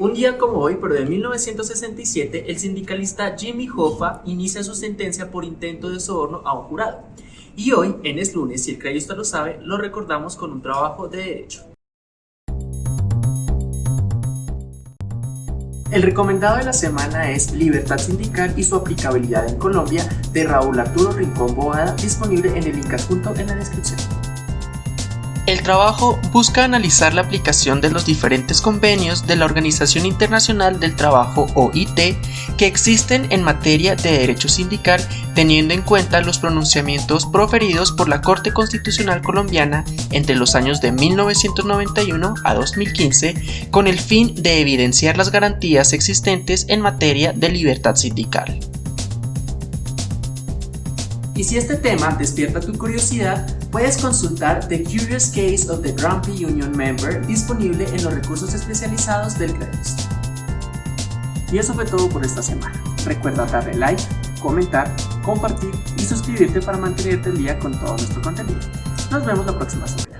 Un día como hoy, pero de 1967, el sindicalista Jimmy Hoffa inicia su sentencia por intento de soborno a un jurado. Y hoy, en Es Lunes, si el creyista lo sabe, lo recordamos con un trabajo de derecho. El recomendado de la semana es Libertad Sindical y su aplicabilidad en Colombia de Raúl Arturo Rincón Boada, disponible en el link adjunto en la descripción. El trabajo busca analizar la aplicación de los diferentes convenios de la Organización Internacional del Trabajo OIT que existen en materia de derecho sindical teniendo en cuenta los pronunciamientos proferidos por la Corte Constitucional Colombiana entre los años de 1991 a 2015 con el fin de evidenciar las garantías existentes en materia de libertad sindical. Y si este tema despierta tu curiosidad, puedes consultar The Curious Case of the Grumpy Union Member disponible en los recursos especializados del CREDIS. Y eso fue todo por esta semana. Recuerda darle like, comentar, compartir y suscribirte para mantenerte al día con todo nuestro contenido. Nos vemos la próxima semana.